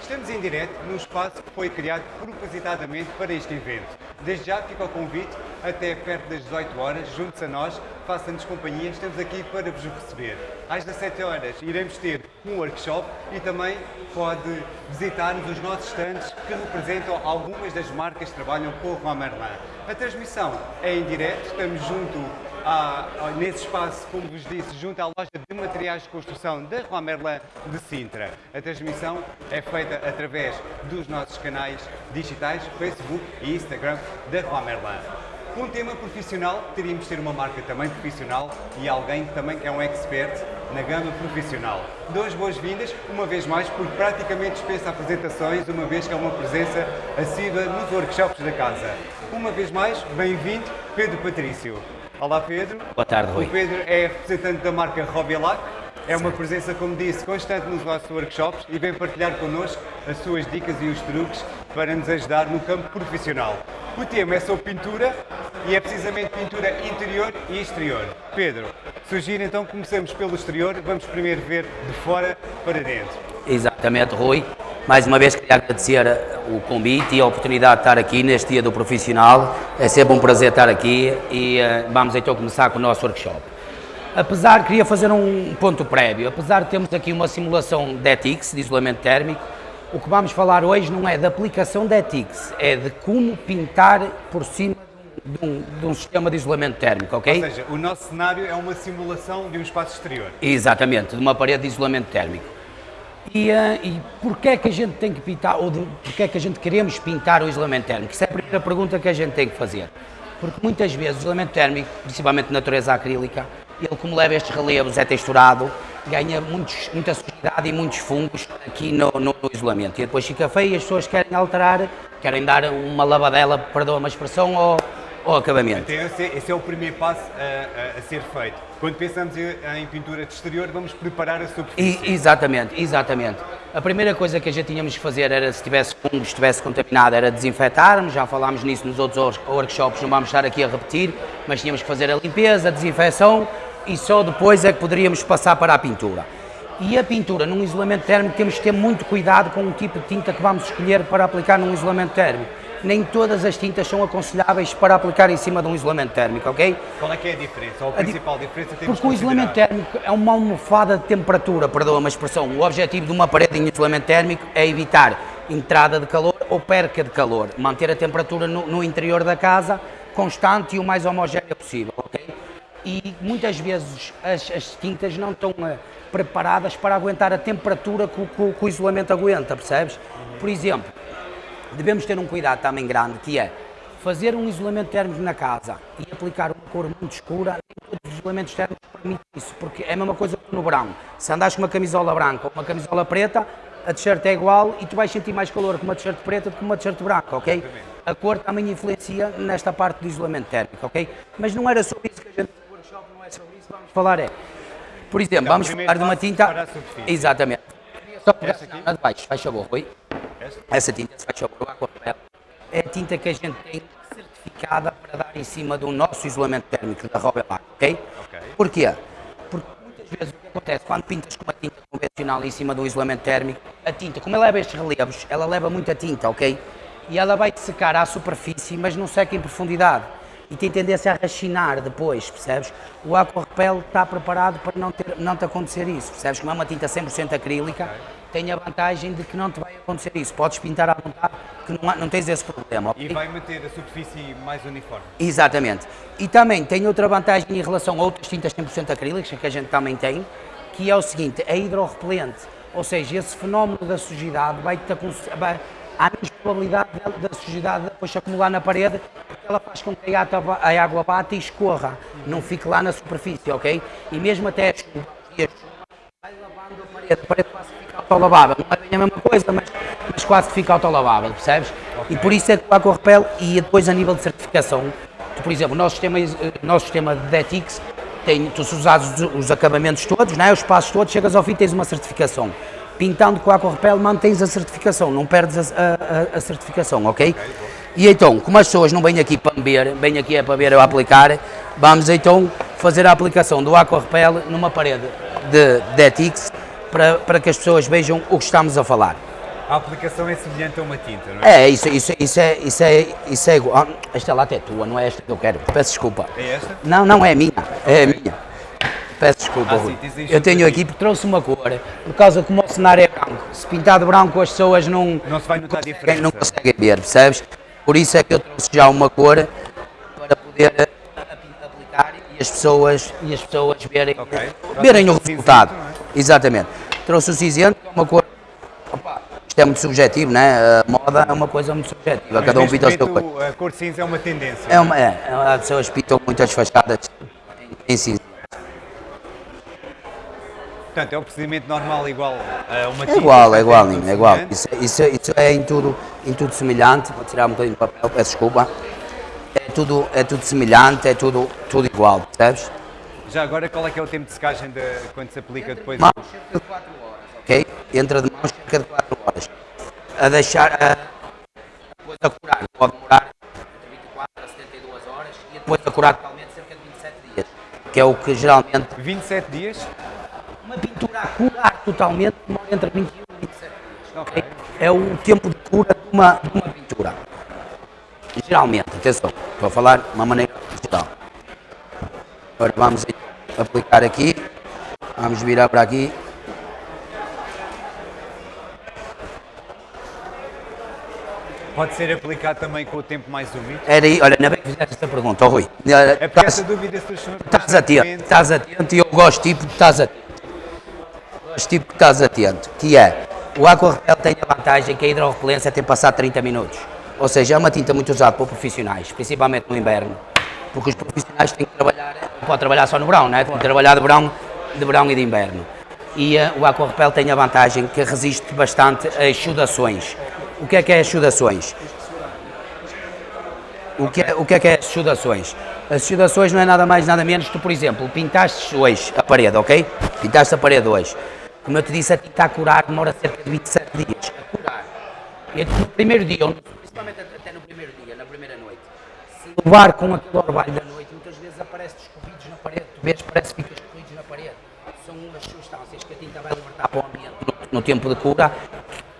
Estamos em direto num espaço que foi criado propositadamente para este evento. Desde já fica o convite, até perto das 18 horas, junte-se a nós, faça-nos companhia, estamos aqui para vos receber. Às 17 horas iremos ter um workshop e também pode visitar-nos os nossos stands que representam algumas das marcas que trabalham com Juan Merlin. A transmissão é em direto, estamos junto a, nesse espaço, como vos disse, junto à loja de materiais de construção da Juan Merlin de Sintra. A transmissão é feita através dos nossos canais digitais, Facebook e Instagram da Juan Merlin. Com um tema profissional, teríamos de ter uma marca também profissional e alguém que também é um expert na gama profissional. Duas boas-vindas, uma vez mais, porque praticamente dispensa apresentações, uma vez que é uma presença assídua nos workshops da casa. Uma vez mais, bem-vindo, Pedro Patrício. Olá Pedro. Boa tarde, Rui. O Pedro é representante da marca Robilac. É uma presença, como disse, constante nos nossos workshops e vem partilhar connosco as suas dicas e os truques para nos ajudar no campo profissional. O tema é sobre pintura e é precisamente pintura interior e exterior. Pedro, sugiro então que comecemos pelo exterior, vamos primeiro ver de fora para dentro. Exatamente, Rui. Mais uma vez queria agradecer o convite e a oportunidade de estar aqui neste dia do profissional. É sempre um prazer estar aqui e uh, vamos então começar com o nosso workshop. Apesar, queria fazer um ponto prévio, apesar de termos aqui uma simulação de ETICS, de isolamento térmico, o que vamos falar hoje não é da aplicação de ETICS, é de como pintar por cima de um, de um, sistema de isolamento térmico, ok? Ou seja, o nosso cenário é uma simulação de um espaço exterior. Exatamente, de uma parede de isolamento térmico. E, e porquê é que a gente tem que pintar, ou de, porquê é que a gente queremos pintar o isolamento térmico? Isso é a primeira pergunta que a gente tem que fazer. Porque muitas vezes o isolamento térmico, principalmente de natureza acrílica, ele como leva estes relevos, é texturado, ganha muitos, muita sujidade e muitos fungos aqui no, no, no, isolamento. E depois fica feio e as pessoas querem alterar, querem dar uma lavadela, perdoa uma expressão, ou ao acabamento. Então esse, esse, é o primeiro passo a, a, a, ser feito. Quando pensamos em pintura de exterior, vamos preparar a superfície. E, exatamente, exatamente. A primeira coisa que a gente tínhamos que fazer era, se tivesse fungos, se estivesse contaminado, era desinfetarmos, já falámos nisso nos outros workshops, não vamos estar aqui a repetir, mas tínhamos que fazer a limpeza, a desinfecção e só depois é que poderíamos passar para a pintura. E a pintura num isolamento térmico temos que ter muito cuidado com o tipo de tinta que vamos escolher para aplicar num isolamento térmico nem todas as tintas são aconselháveis para aplicar em cima de um isolamento térmico, ok? Qual é que é a diferença? Ou a principal a di diferença temos Porque o isolamento térmico é uma almofada de temperatura, perdoa uma expressão. O objetivo de uma parede em isolamento térmico é evitar entrada de calor ou perca de calor, manter a temperatura no, no interior da casa constante e o mais homogénea possível, ok? E muitas vezes as, as tintas não estão uh, preparadas para aguentar a temperatura que, que, que o isolamento aguenta, percebes? Por exemplo, devemos ter um cuidado também grande, que é fazer um isolamento térmico na casa e aplicar uma cor muito escura, nem todos os isolamentos térmicos permitem isso, porque é a mesma coisa que no verão. Se andas com uma camisola branca ou uma camisola preta, a t-shirt é igual e tu vais sentir mais calor com uma t-shirt preta do que uma t-shirt branca, ok? A cor também influencia nesta parte do isolamento térmico, ok? Mas não era sobre isso que a gente no workshop, não é sobre isso, vamos falar é. Por exemplo, então, vamos falar de uma tinta... Exatamente. Só pegar de baixo, faz favor, Rui. Essa tinta, se faz favor, aquarela, é a tinta que a gente tem certificada para dar em cima do nosso isolamento térmico da Robelac, ok? okay. Porquê? Porque muitas vezes o que acontece quando pintas com uma tinta convencional em cima do isolamento térmico, a tinta, como ela leva estes relevos, ela leva muita tinta, ok? E ela vai secar à superfície, mas não seca em profundidade. E tem tendência a rachinar depois, percebes? O Aquarepel está preparado para não, ter, não te acontecer isso, percebes? Como é uma tinta 100% acrílica, okay tem a vantagem de que não te vai acontecer isso. Podes pintar à vontade, que não, há, não tens esse problema. Okay? E vai manter a superfície mais uniforme. Exatamente. E também tem outra vantagem em relação a outras tintas 100% acrílicas, que a gente também tem, que é o seguinte, é hidrorrepelente. Ou seja, esse fenómeno da sujidade vai-te vai, há menos probabilidade da sujidade depois se acumular na parede, porque ela faz com que a água, a água bata e escorra, não fique lá na superfície, ok? E mesmo até a chuva, a chuva vai lavando a parede, a parede autolavável. Não é bem a mesma coisa, mas, mas quase fica autolavável, percebes? Okay. E por isso é que o Aquarepel, e depois a nível de certificação, tu, por exemplo, o nosso sistema, eh, nosso sistema de DETIX, tem, tu se usares os, os acabamentos todos, não é? os passos todos, chegas ao fim tens uma certificação. Pintando com Aquarepel mantens a certificação, não perdes a, a, a certificação, ok? okay e então, como as pessoas não vêm aqui para ver, vêm aqui é para ver eu aplicar, vamos então fazer a aplicação do Aquarepel numa parede de DETIX para, para que as pessoas vejam o que estamos a falar. A aplicação é semelhante a uma tinta, não é? É, isso, isso, isso é, isso é, isso é igual. Ah, Esta lata é tua, não é esta que eu quero. Peço desculpa. É esta? Não, não é minha, é a minha. Peço desculpa, Ah, sim, Eu tenho aqui porque trouxe uma cor, por causa como o cenário é branco. Se pintar de branco as pessoas não, Não se vai notar conseguem, diferença. não conseguem ver, percebes? Por isso é que eu trouxe já uma cor para poder eh, aplicar e as pessoas, e as pessoas verem, Ok. verem o resultado. É? Exatamente. Trouxe o cinzento, que é uma cor. Opa, isto é muito subjetivo, né? A moda é uma coisa muito subjetiva, cada um pinta o seu cor. A cor cinza é uma tendência. É uma, é, é, as pessoas pintam muitas fachadas em, em cinza. Portanto, é um procedimento normal igual a uma É tinta. igual, é igual, é igual. Isso, isso, isso é em tudo, em tudo semelhante. Vou tirar um bocadinho de papel, peço desculpa. É tudo, é tudo semelhante, é tudo, tudo igual, percebes? Já agora, qual é que é o tempo de secagem de, quando se aplica depois? Mãos cerca de 4 horas, ok? Entra de mãos cerca de 4 horas. A deixar, a, depois a curar, pode demorar entre 24 a 72 horas e depois a curar totalmente cerca de 27 dias, que é o que geralmente 27 dias? uma pintura a curar totalmente demora entre 21 e 27 dias. Ok. É o tempo de cura de uma, de uma pintura. Geralmente, atenção, estou a falar de uma maneira geral. Agora vamos aplicar aqui, vamos virar para aqui. Pode ser aplicado também com o tempo mais úmido? Era aí, olha, ainda bem que fizeste essa pergunta, oh, Rui. É porque Estás- essa dúvida surge Estás atento, estás atento e eu gosto tipo de estás atento. Gosto tipo que estás atento, que é, o Aquarepel tem a vantagem que a hidrorrepelência tem passado 30 minutos. Ou seja, é uma tinta muito usada por profissionais, principalmente no inverno. Porque os profissionais têm que trabalhar, não pode trabalhar só no verão, né? tem que trabalhar de verão, de verão e de inverno. E eh, o Aquarepel tem a vantagem que resiste bastante a exudações. O que é que é exudações? O que, é, o que é que é exudações? As exudações não é nada mais nada menos que, por exemplo, pintaste hoje a parede, ok? Pintaste a parede hoje. Como eu te disse, a tinta a curar demora cerca de 27 dias. A curar. E no primeiro dia, principalmente até no primeiro dia, na primeira noite, levar com aquele orvalho da noite, muitas vezes aparece escorridos na parede. Tu vês, parece que fica escorridos na parede. São umas substâncias que a tinta vai libertar para o ambiente no, no tempo de cura,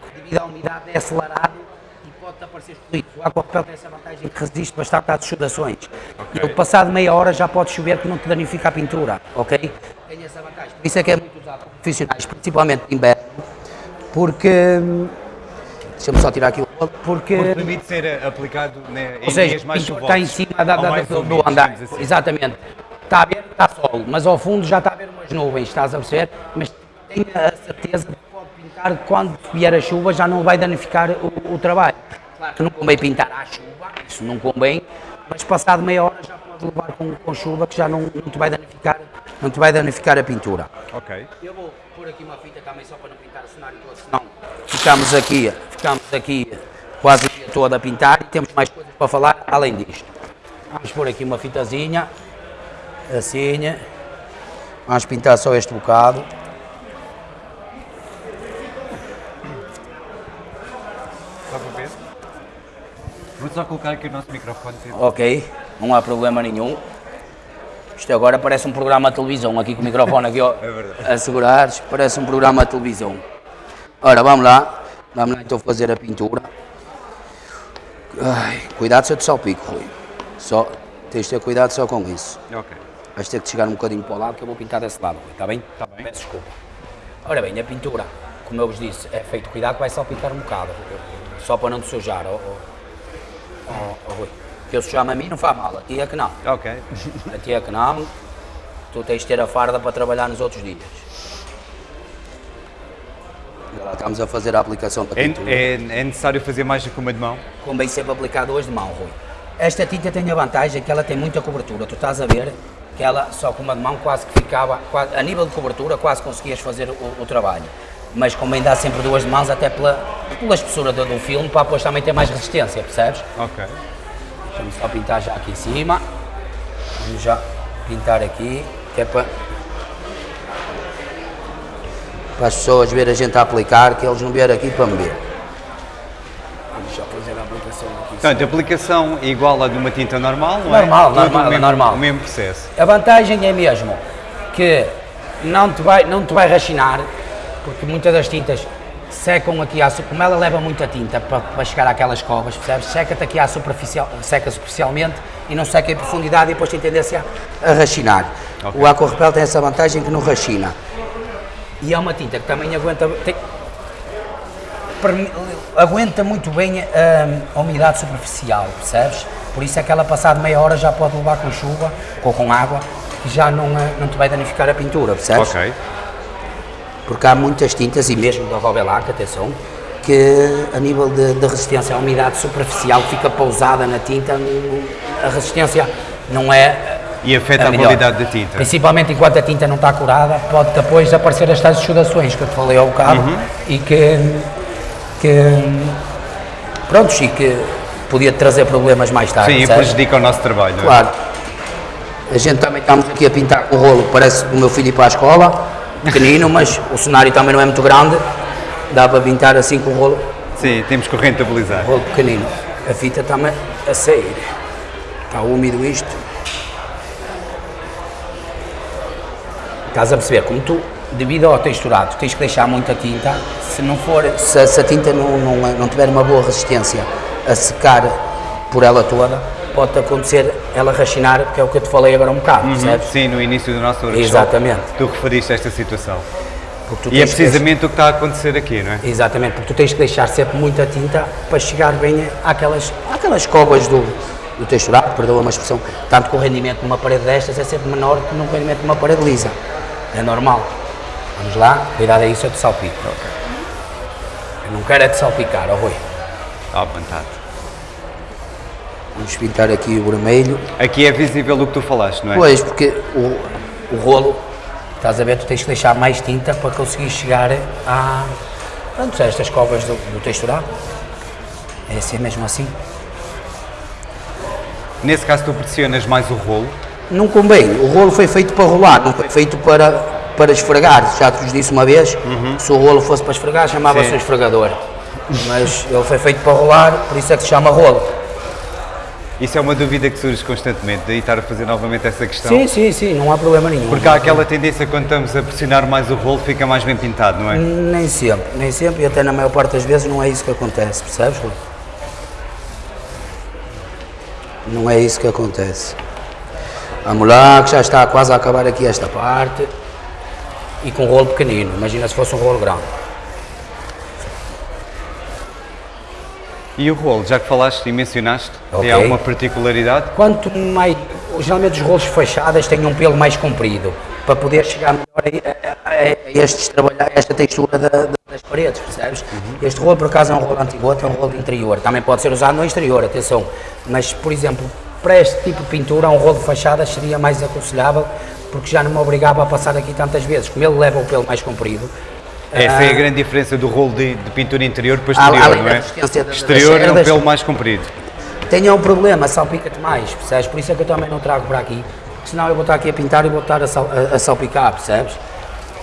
que devido à umidade é acelerado e pode aparecer escorrido. O aquapel tem essa vantagem que resiste bastante às exudações. E ele, passado meia hora, já pode chover que não te danifica a pintura, ok? Tem essa vantagem. Por isso é que é muito usado por profissionais, principalmente de inverno, porque... Deixa-me só tirar aqui o porque... Porque permite ser eh, aplicado né, em Ou seja, dias mais chuvosos. está em cima da, da- do, do andar. assim. Exatamente. Está a ver, está sol, mas ao fundo já está a ver umas nuvens, estás a perceber? Mas tenha a certeza de que pode pintar quando vier a chuva já não vai danificar o, o trabalho. Claro que não convém pintar à chuva, isso não convém, mas passado meia hora já pode levar com, com chuva que já não, não te vai danificar, não te vai danificar a pintura. Ok. Eu vou pôr aqui uma fita também só para não pintar o cenário todo, senão ficamos aqui, ficamos aqui quase o dia todo a pintar e temos mais coisas para falar além disto. Vamos pôr aqui uma fitazinha, assim, vamos pintar só este bocado. Vou só colocar aqui o nosso microfone. Ok, não há problema nenhum. Isto agora parece um programa de televisão, aqui com o microfone aqui ó, É a segurar, parece um programa de televisão. Ora, vamos lá, vamos lá então fazer a pintura. Ai, cuidado se eu te salpico, Rui. Só, tens de ter cuidado só com isso. Ok. Vais ter que chegar um bocadinho para o lado que eu vou pintar desse lado, Rui, está bem? Tá bem. Peço desculpa. Ora bem, a pintura, como eu vos disse, é feito cuidado que vai salpicar um bocado, só para não te sujar, ó, ó, ó, Rui. Que eu sujar-me a mim não faz mal, a ti é que não. Ok. A ti é que não, tu tens de ter a farda para trabalhar nos outros dias. Estamos a fazer a aplicação da É, pintura. é, é necessário fazer mais do que uma de mão? Convém sempre aplicado hoje de mão, Rui. Esta tinta tem a vantagem que ela tem muita cobertura. Tu estás a ver que ela só com uma de mão quase que ficava, quase- a nível de cobertura, quase conseguias fazer o, o trabalho. Mas convém dar sempre duas de mãos, até pela, pela espessura do, do filme, para depois também ter mais resistência, percebes? Ok. Vamos só pintar já aqui em cima. Vamos já pintar aqui, que é para, para as pessoas verem a gente a aplicar, que eles não vieram aqui para me ver. Portanto, a aplicação é igual à de uma tinta normal, não é? Normal, Tudo normal, o mesmo, normal. O mesmo processo. A vantagem é mesmo que não te vai, não te vai rachinar, porque muitas das tintas secam aqui, à, como ela leva muita tinta para, para chegar àquelas covas, percebes? Seca-te aqui à superficial, seca superficialmente e não seca em profundidade e depois tem tendência a rachinar. Ok. O Aquarepel tem essa vantagem que não rachina. E é uma tinta que também aguenta, tem- aguenta muito bem hum, a umidade superficial, percebes? Por isso é que ela passado meia hora já pode levar com chuva ou com água que já não, eh, não te vai danificar a pintura, percebes? Ok. Porque há muitas tintas, e mesmo da Robelac, atenção, que a nível de, de resistência à umidade superficial que fica pousada na tinta, a resistência não é E afeta a melhor. qualidade da tinta. Principalmente enquanto a tinta não está curada, pode depois aparecer as tais exudações que eu te falei ao bocado Uhum. e que, que prontos, e que podia trazer problemas mais tarde. Sim, e prejudica o nosso trabalho. é? Claro. A gente também estamos aqui a pintar com o rolo, parece o meu filho ir para a escola, pequenino, mas o cenário também não é muito grande, dá para pintar assim com o rolo, Sim, temos que o rentabilizar. rolo pequenino. A fita está-me a sair. Está úmido isto. Estás a perceber? Como tu, devido ao texturado, tens que deixar muita tinta, se não for, se, se a tinta não, não, não tiver uma boa resistência a secar por ela toda, pode acontecer ela rachinar, que é o que eu te falei agora um bocado, percebes? Sim, no início do nosso workshop, Exatamente. tu referiste a esta situação. E é tens que precisamente o que está a acontecer aqui, não é? Exatamente, porque tu tens que deixar sempre muita tinta para chegar bem àquelas, àquelas covas do, do texturado, perdoa uma expressão, tanto que o rendimento de uma parede destas é sempre menor que no rendimento de uma parede lisa. É normal. Vamos lá, cuidado é isso, eu te salpico. Eu não quero é te salpicar, ó Rui. À vontade. Vamos pintar aqui o vermelho. Aqui é visível o que tu falaste, não é? Pois, porque o, o rolo, estás a ver, tu tens que deixar mais tinta para conseguir chegar a, pronto, a estas covas do, do texturado. É assim mesmo assim. Nesse caso tu pressionas mais o rolo. Não convém, o rolo foi feito para rolar, não foi feito para, para esfregar. Já te disse uma vez, se o rolo fosse para esfregar, chamava-se um esfregador. Mas ele foi feito para rolar, por isso é que se chama rolo. Isso é uma dúvida que surge constantemente, daí estar a fazer novamente essa questão. Sim, sim, sim, não há problema nenhum. Porque há aquela tendência quando estamos a pressionar mais o rolo fica mais bem pintado, não é? Nem sempre, nem sempre, e até na maior parte das vezes não é isso que acontece, percebes? Não é isso que acontece. Vamos lá, que já está quase a acabar aqui esta parte. E com um rolo pequenino, imagina se fosse um rolo grande. E o rolo, já que falaste e mencionaste, Ok. tem alguma particularidade? Quanto mais. Geralmente os rolos fachadas têm um pelo mais comprido, para poder chegar melhor a, a- a- a estes, trabalhar, a esta textura da- da- das paredes, percebes? Este rolo, por acaso, é um rolo antigoto, é um rolo de interior. Também pode ser usado no exterior, atenção. Mas, por exemplo, para este tipo de pintura, um rolo de fachadas seria mais aconselhável, porque já não me obrigava a passar aqui tantas vezes. Como ele leva o pelo mais comprido, Essa é a grande diferença do rolo de, de pintura interior para Ah. Exterior, não é? da- Exterior é um pelo mais comprido. tenha um problema, salpica-te mais, percebes? Por isso é que eu também não trago para aqui, senão eu vou estar aqui a pintar e vou estar a, sal- a- a salpicar, percebes?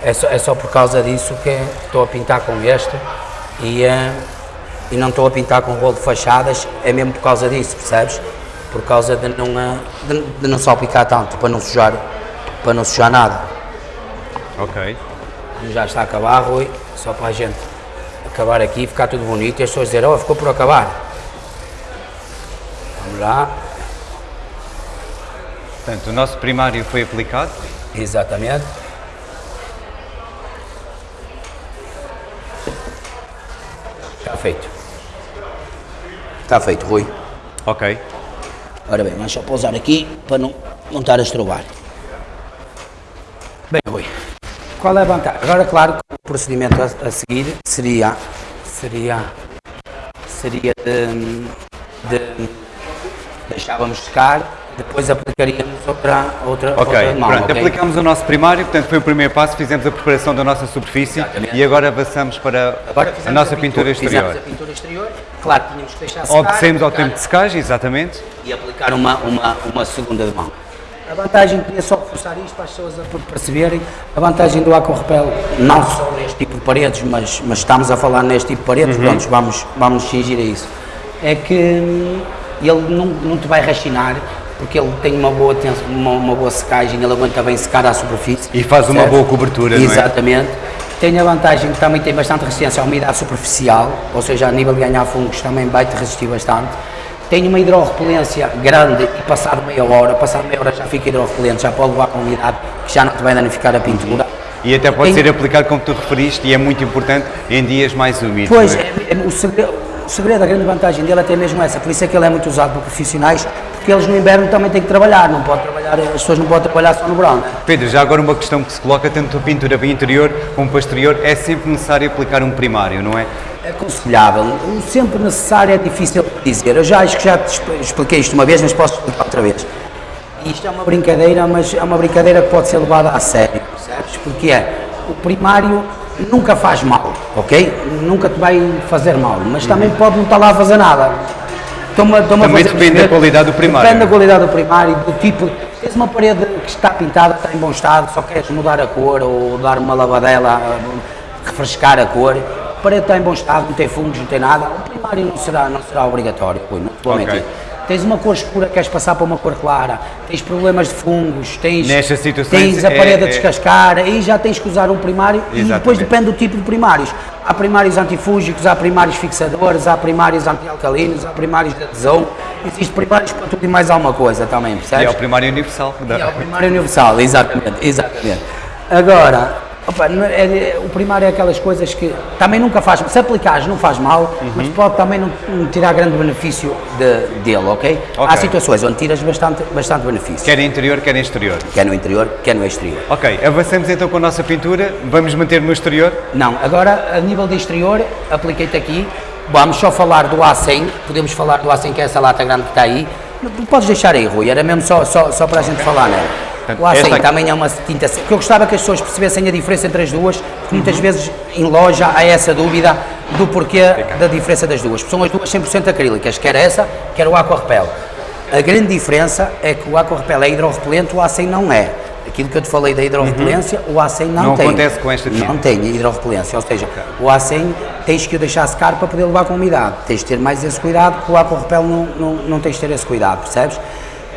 É só, é só por causa disso que estou a pintar com este e, eh, e não estou a pintar com rolo de fachadas, é mesmo por causa disso, percebes? Por causa de não, eh, de, de não salpicar tanto, para não sujar, para não sujar nada. Ok. Já está a acabar, Rui, só para a gente acabar aqui e ficar tudo bonito e as pessoas dizerem, oh, ficou por acabar. Vamos lá. Portanto, o nosso primário foi aplicado. Exatamente. Está feito. Está feito, Rui. Ok. Ora bem, vamos só pousar aqui para não, não estar a estrovar. Bem, Rui, qual é a vantagem? Agora, claro, que o procedimento a, a seguir seria, seria, seria de, de deixávamos secar, depois aplicaríamos outra, outra, Ok, outra mão, pronto. ok? Aplicámos o nosso primário, portanto foi o primeiro passo, fizemos a preparação da nossa superfície Exatamente. e agora avançamos para Agora a nossa pintura exterior. Fizemos a pintura exterior, claro, tínhamos que deixar secar. Obedecemos ao tempo de secagem, exatamente. e aplicar uma, uma, uma segunda de mão. A vantagem, queria só reforçar isto para as pessoas a perceberem, a vantagem do Aquarepel, não só neste tipo de paredes, mas, mas estamos a falar neste tipo de paredes, pronto, vamos, vamos cingir a isso, é que hum, ele não, não te vai rachinar, porque ele tem uma boa, uma, uma boa secagem, ele aguenta bem secar à superfície. E faz uma percebes? boa cobertura, é? Exatamente. Tem a vantagem que também tem bastante resistência à umidade superficial, ou seja, a nível de ganhar fungos também vai te resistir bastante. Tem uma hidrorrepelência grande e passado meia hora, passado meia hora já fica hidrorrepelente, já pode levar com umidade que já não te vai danificar a pintura. E até pode Tem- ser aplicado como tu referiste e é muito importante em dias mais úmidos. Pois, é? é- é- o, segredo, o segredo, a grande vantagem dele até mesmo essa, por isso é que ele é muito usado por profissionais, porque eles no inverno também têm que trabalhar, não pode trabalhar, as pessoas não podem trabalhar só no verão. né? Pedro, já agora uma questão que se coloca tanto a pintura para interior como para exterior, é sempre necessário aplicar um primário, não é? É aconselhável, o sempre necessário é difícil de dizer, eu já acho que já te expl- expliquei isto uma vez, mas posso explicar outra vez. Isto é uma brincadeira, mas é uma brincadeira que pode ser levada a sério, percebes? Porque é, o primário nunca faz mal, ok? Nunca te vai fazer mal, mas também pode não estar lá a fazer nada. Toma, toma Também fazer depende da qualidade do primário. Depende da qualidade do primário, do tipo. Tens uma parede que está pintada, está em bom estado, só queres mudar a cor ou dar uma lavadela, refrescar a cor. A parede está em bom estado, não tem fungos, não tem nada. O primário não será, não será obrigatório, não te vou Ok. mentir. Tens uma cor escura, queres passar para uma cor clara, tens problemas de fungos, tens, Nestas situações tens a é- parede a é- descascar, aí já tens que usar um primário e depois Exatamente. depende do tipo de primários. Há primários antifúngicos, há primários fixadores, há primários antialcalinos, há primários de adesão, existem primários para tudo e mais alguma coisa também, E percebes? é o primário universal. E é o primário universal, exatamente, exatamente. Agora, opa, não- é- o primário é aquelas coisas que também nunca faz, se aplicares não faz mal, Uhum. mas pode também não, não tirar grande benefício de- dele, ok? Há situações onde tiras bastante, bastante benefício, Quer em interior, quer em exterior. quer no interior, quer no exterior. Ok, avançamos então com a nossa pintura, vamos manter no exterior. Não, agora a nível de exterior, apliquei-te aqui, vamos só falar do A100, podemos falar do A100 que é essa lata grande que está aí, Não podes deixar aí Rui, era mesmo só, só, só para a gente falar nela. Portanto, O A100 esta aqui- também é uma tinta, porque eu gostava que as pessoas percebessem a diferença entre as duas, porque muitas vezes em loja há essa dúvida do porquê da diferença das duas. São as duas 100% acrílicas, quer essa, quer o Aqua Repel. A grande diferença é que o Aqua Repel é hidrorrepelente, o A100 não é. Aquilo que eu te falei da hidrorrepelência, o A100 não, Não tem. acontece com esta tinta. Não tem hidrorrepelência, ou seja, o A100 tens que o deixar secar para poder levar com umidade. Tens de ter mais esse cuidado, porque o Aqua Repel não, não, não tens de ter esse cuidado, percebes?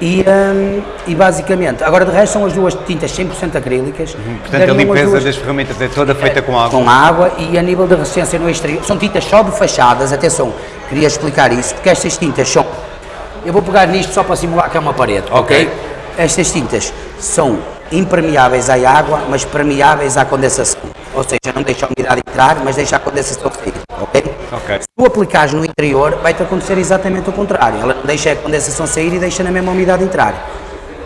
E, hum, e basicamente, agora de resto são as duas tintas 100% acrílicas. Uhum. Portanto, a limpeza duas- das ferramentas é toda feita com água. com água e a nível de resistência no exterior. São tintas só de fachadas, atenção, queria explicar isso, porque estas tintas são. Eu vou pegar nisto só para simular que é uma parede, ok? Ok. Estas tintas são impermeáveis à água, mas permeáveis à condensação. Ou seja, não deixa a umidade entrar, mas deixa a condensação sair, ok? Tu aplicares no interior, vai-te acontecer exatamente o contrário. Ela deixa a condensação sair e deixa na mesma umidade entrar.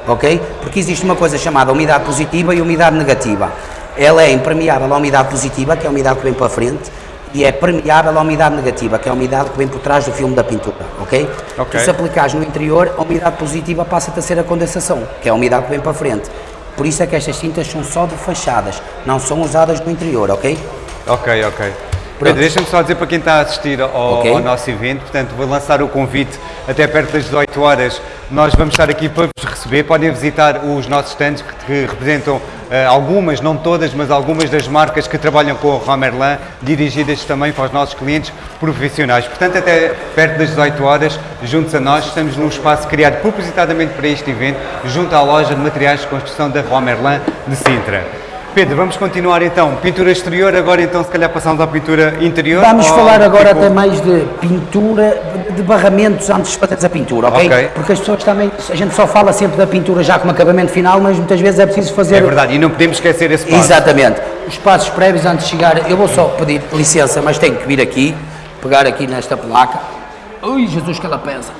Ok? Porque existe uma coisa chamada umidade positiva e umidade negativa. Ela é impermeável à umidade positiva, que é a umidade que vem para a frente, e é permeável à umidade negativa, que é a umidade que vem por trás do filme da pintura. Ok? Ok. Tu, se aplicares no interior, a umidade positiva passa-te a ser a condensação, que é a umidade que vem para a frente. Por isso é que estas tintas são só de fachadas, não são usadas no interior, ok? Ok, ok. Pedro, deixa-me só dizer para quem está a assistir ao, Ok. ao nosso evento, portanto, vou lançar o convite até perto das 18 horas. Nós vamos estar aqui para vos receber. Podem visitar os nossos stands que, representam eh, algumas, não todas, mas algumas das marcas que trabalham com o Romerlan, dirigidas também para os nossos clientes profissionais. Portanto, até perto das 18 horas, juntos a nós, estamos num espaço criado propositadamente para este evento, junto à loja de materiais de construção da Romerlan de Sintra. Pedro, vamos continuar então. Pintura exterior, agora então se calhar passamos à pintura interior. Vamos ou, falar agora tipo, até mais de pintura, de- barramentos antes de fazeres a pintura, ok? Ok. Porque as pessoas também, a gente só fala sempre da pintura já como acabamento final, mas muitas vezes é preciso fazer... É verdade, e não podemos esquecer esse passo. Exatamente. Os passos prévios antes de chegar, eu vou só pedir licença, mas tenho que vir aqui, pegar aqui nesta placa. Ui, Jesus, que ela pesa.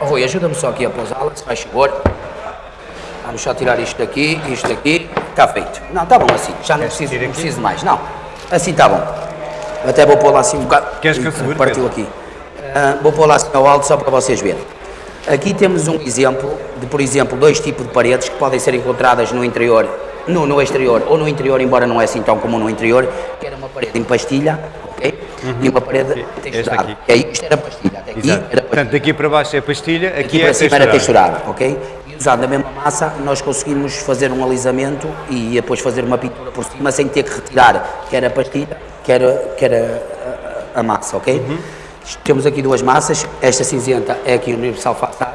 Oh, Rui, ajuda-me só aqui a pousá-la, se faz favor. Vamos só tirar isto daqui, isto daqui, está feito. Não, está bom assim, já não preciso, não preciso mais. Não, assim está bom. Eu até vou pôr lá assim um bocado. Queres que eu segure, Partiu aqui. Ah, vou pôr lá assim ao alto só para vocês verem. Aqui temos um exemplo de, por exemplo, dois tipos de paredes que podem ser encontradas no interior, no, no exterior ou no interior, embora não é assim tão comum no interior, que era uma parede em pastilha, ok? E uma parede texturada. isto era pastilha, até aqui Exato. era pastilha. Portanto, daqui para baixo é pastilha, aqui, Aqui é para cima era texturada, ok? Usando a mesma massa, nós conseguimos fazer um alisamento e depois fazer uma pintura por cima sem ter que retirar quer a pastilha, quer, a- quer a, a- a massa, ok? Uhum. Temos aqui duas massas, esta cinzenta é aqui o Universal Façade,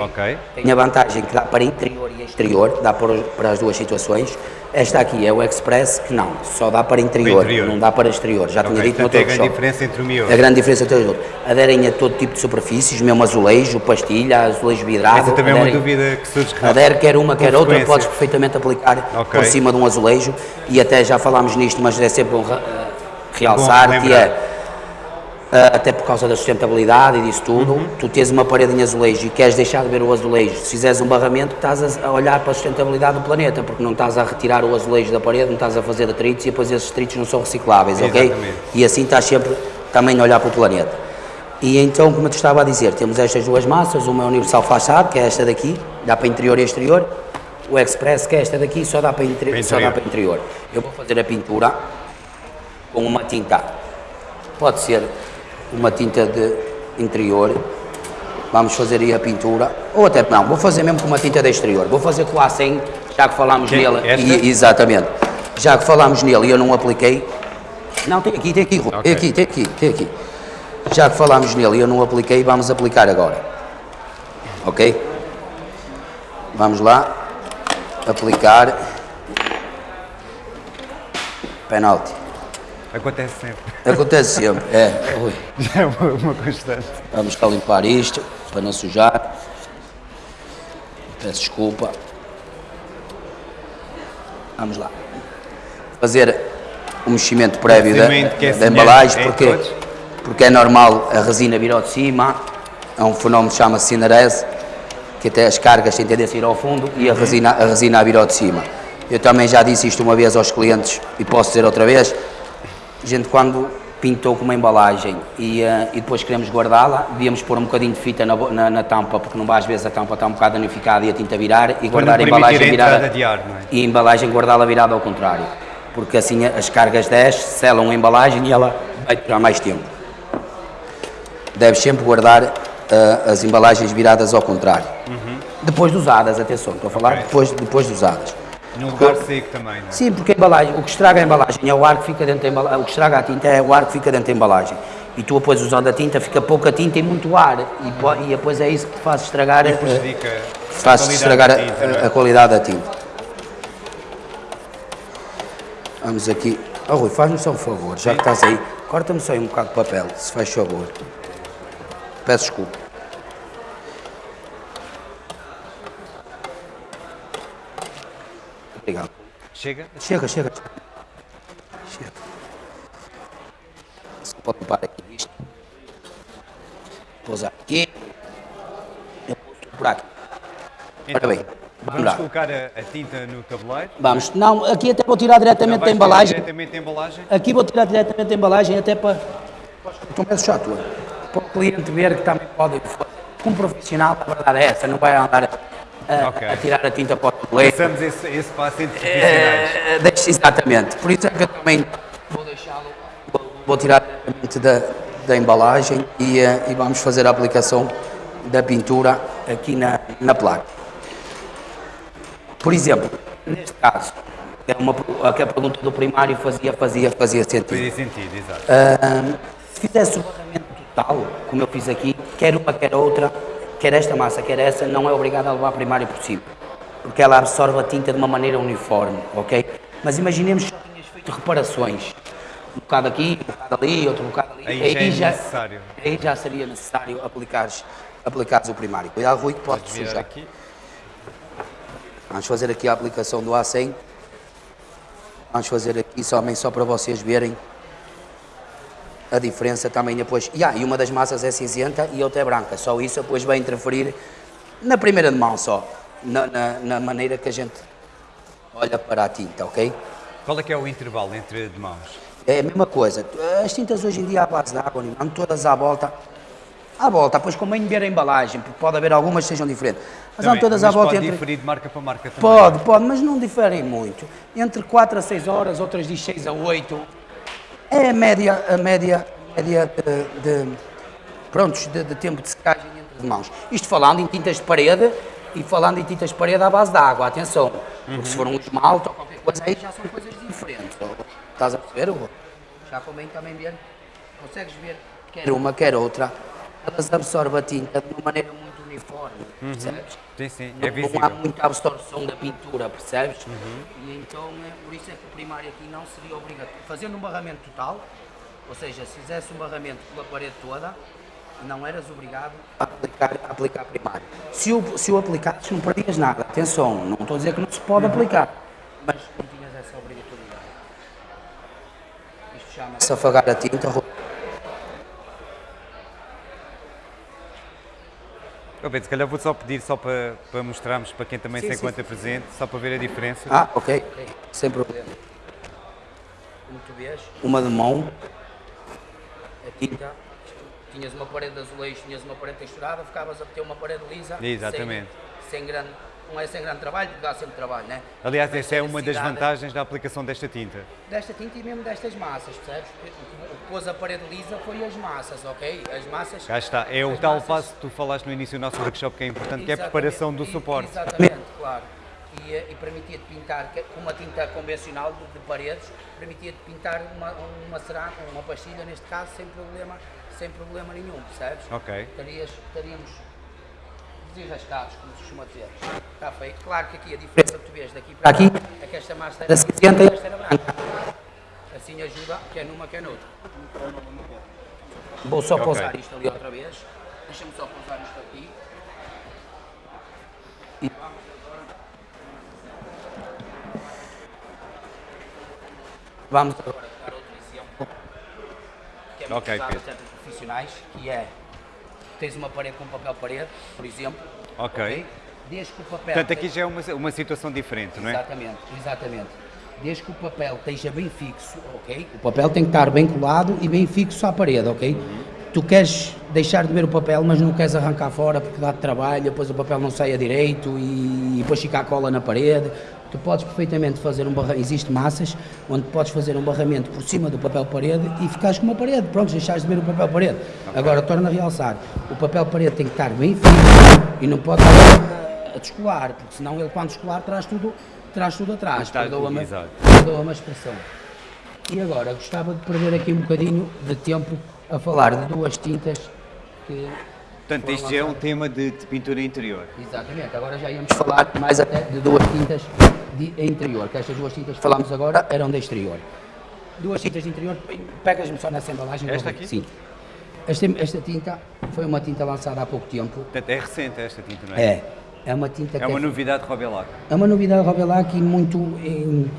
Ok. tem a vantagem que dá para interior e exterior, dá para, as duas situações. Esta aqui é o Express, que não, só dá para interior, interior. não dá para exterior. Já tinha Ok, dito no é a outro grande diferença entre o miolo. A grande diferença entre os outros. Aderem a todo tipo de superfícies, mesmo azulejo, pastilha, azulejo vidrado. Essa também é uma aderem- dúvida que surge que Adere quer uma, quer outra, podes perfeitamente aplicar Ok. por cima de um azulejo e até já falámos nisto, mas é sempre bom re- realçar Bom que é até por causa da sustentabilidade e disso tudo, Uhum. tu tens uma parede em azulejo e queres deixar de ver o azulejo, se fizeres um barramento estás a, olhar para a sustentabilidade do planeta, porque não estás a retirar o azulejo da parede, não estás a fazer detritos e depois esses detritos não são recicláveis, ok? Exatamente. E assim estás sempre também a olhar para o planeta. E então, como eu te estava a dizer, temos estas duas massas, uma é Universal Fachada, que é esta daqui, dá para interior e exterior, o Express, que é esta daqui, só dá para, interi- só dá para interior. Eu vou fazer a pintura com uma tinta, pode ser uma tinta de interior, vamos fazer aí a pintura, ou até não, vou fazer mesmo com uma tinta de exterior, vou fazer com a A100, já que falámos nele, e- exatamente, já que falámos nele e eu não apliquei, não, tem aqui, tem aqui, Rui, Ok. tem aqui, tem aqui, tem aqui. Já que falámos nele e eu não apliquei, vamos aplicar agora. Ok? Vamos lá. Aplicar. Penalti. Acontece sempre. Acontece sempre. É, Rui. Já é uma, uma constante. Vamos cá limpar isto para não sujar. Peço desculpa. Vamos lá. Fazer o meximento prévio da, é da embalagem, porque, todos? porque é normal a resina vir ao de cima. É um fenómeno que chama-se cinerese, que até as cargas têm tendência a ir ao fundo e a resina, a resina a vir ao de cima. Eu também já disse isto uma vez aos clientes e posso dizer outra vez. A gente quando pintou com uma embalagem e, eh, e depois queremos guardá-la, devíamos pôr um bocadinho de fita na, na- na tampa, porque não vai às vezes a tampa está um bocado danificada e a tinta virar, e guardar a embalagem a virada. de ar, não é? E a embalagem guardá-la virada ao contrário. Porque assim as cargas descem, selam a embalagem e ela vai durar mais tempo. Deves sempre guardar eh, as embalagens viradas ao contrário. Depois de usadas, atenção, estou a falar Uhum. Ok. depois, depois de usadas. Num lugar seco também, não é? Sim, porque a embalagem, o que estraga a embalagem é o ar que fica dentro da embalagem, o que estraga a tinta é o ar que fica dentro da embalagem. E tu depois usando a tinta, fica pouca tinta e muito ar. E, e depois é isso que te faz estragar, E prejudica a faz qualidade estragar a, tinta, não é? a- a qualidade da tinta. Vamos aqui. Oh Rui, faz-me só um favor, já que estás aí, corta-me só aí um bocado de papel, se faz favor. Peço desculpa. Obrigado. Chega? Chega, chega. Chega. Você pode limpar aqui isto. Pousar aqui. Eu por aqui. Ora bem, vamos vamos colocar a, a tinta no tabuleiro. Vamos. Não, aqui até vou tirar diretamente da embalagem. Diretamente da embalagem. Aqui vou tirar diretamente da embalagem até para. Estou meio chato. Para o cliente ver que também pode. Um profissional, a verdade é essa, não vai andar a, Ok. a tirar a tinta para o tabuleiro. Passamos esse, esse passo entre profissionais. É, exatamente. Por isso é que eu também vou deixá-lo. Vou, vou tirar da, da embalagem e, eh, e vamos fazer a aplicação da pintura aqui na, na placa. Por exemplo, neste caso, é uma, per- que a pergunta do primário fazia, fazia, fazia sentido. Fazia sentido, exato. Ahm, se fizesse o barramento total, como eu fiz aqui, quer uma, quer outra, quer esta massa, quer essa, não é obrigado a levar primário por cima, porque ela absorve a tinta de uma maneira uniforme, ok? Mas imaginemos que só tinhas feito reparações, um bocado aqui, um bocado ali, outro bocado ali, Aí já é necessário. aí já seria necessário aplicares, aplicares o primário. Cuidado, Rui, que pode sujar. aqui. Vamos fazer aqui a aplicação do A100. Vamos fazer aqui somente só para vocês verem a diferença também depois. Yeah, e uma das massas é cinzenta e outra é branca. Só isso depois vai interferir na primeira de mão só. Na, na- na maneira que a gente olha para a tinta, ok? Qual é que é o intervalo entre de mãos? É a mesma coisa. As tintas hoje em dia à base de água, não todas à volta. À volta, pois convém ver a embalagem, porque pode haver algumas que sejam diferentes. Mas Também, não todas mas à volta pode entre. diferir de marca para marca também. Pode, pode, mas não diferem muito. Entre 4 a 6 horas, outras diz 6 a 8. É a média, a média, a média de, de, prontos, de, de tempo de secagem entre as mãos. Isto falando em tintas de parede e falando em tintas de parede à base de água, atenção. Porque se for um esmalte ou qualquer coisa aí já são coisas diferentes. Estás a perceber? Já convém também ver. Consegues ver quer uma, quer outra. Elas absorvem a tinta de uma maneira muito uniforme, percebes? Sim, sim, Não, é não visível. há muita absorção da pintura, percebes? E então, é, por isso é que o primário aqui não seria obrigatório. Fazendo um barramento total, ou seja, se fizesse um barramento pela parede toda, não eras obrigado a aplicar, a aplicar primário. Se o, se o aplicasses, não perdias nada. Atenção, não estou a dizer que não se pode aplicar, mas não tinhas essa obrigatoriedade. Isto chama-se afagar a tinta. Oh, Pedro, se calhar vou só pedir só para, para mostrarmos para quem também Sim, se sim, encontra presente, só para ver a diferença. Ah, ok, ok, sem problema. Como tu vês, uma de mão, a tinta, tinhas uma parede de azulejo, tinhas uma parede texturada, ficavas a ter uma parede lisa. Exatamente. Sem, sem grande, não é sem grande trabalho, porque dá sempre trabalho, né? Aliás, Mas essa é uma das vantagens da aplicação desta tinta. Desta tinta e mesmo destas massas, percebes? O que pôs a parede lisa foi as massas, ok? As massas. Cá está, é o tal massas- passo que tu falaste no início do nosso workshop que é importante, que é a Exatamente. preparação do suporte. Exatamente, claro. E, eh, e permitia-te pintar com uma tinta convencional de, de paredes, permitia-te pintar uma, uma cerâmica, uma pastilha neste caso, sem problema, sem problema nenhum, percebes? Ok. Estarias, estaríamos desarrascados, como se costuma dizer. Está feito. Claro que aqui a diferença que tu vês daqui para aqui é que esta massa era cinzenta e esta era branca. Assim ajuda, quer numa, quer noutra. Vou só Ok. pousar isto ali outra vez. Deixa-me só pousar isto aqui. E vamos agora. Vamos agora dar outro exemplo. Que é muito Ok, usado Pedro. até por profissionais, que é tens uma parede com papel parede, por exemplo. Ok. Desde que o papel. Portanto, aqui já é uma, uma situação diferente, não é? Exatamente, exatamente. Desde que o papel esteja bem fixo, ok? O papel tem que estar bem colado e bem fixo à parede, ok? Tu queres deixar de ver o papel, mas não queres arrancar fora porque dá trabalho, depois o papel não saia direito e, e depois fica a cola na parede. Tu podes perfeitamente fazer um barramento, existe massas onde podes fazer um barramento por cima do papel parede e ficares com uma parede, pronto, deixares de ver o papel parede. Agora, torna a realçar, o papel parede tem que estar bem fixo e não pode estar a descolar, porque senão ele quando descolar traz tudo, traz tudo atrás, perdoa-me perdoa-me a expressão. E agora, gostava de perder aqui um bocadinho de tempo a falar de duas tintas que... Portanto, isto já é um tema de, de pintura interior. Exatamente, agora já íamos falar mais até de duas tintas de interior, que estas duas tintas que falámos agora eram de exterior. Duas tintas de interior, pegas-me só nessa embalagem. Esta aqui? Sim. Esta, esta tinta foi uma tinta lançada há pouco tempo. Portanto, é recente esta tinta, não é? É, é uma tinta É que uma novidade de Robelac. É uma novidade Robelac e muito em-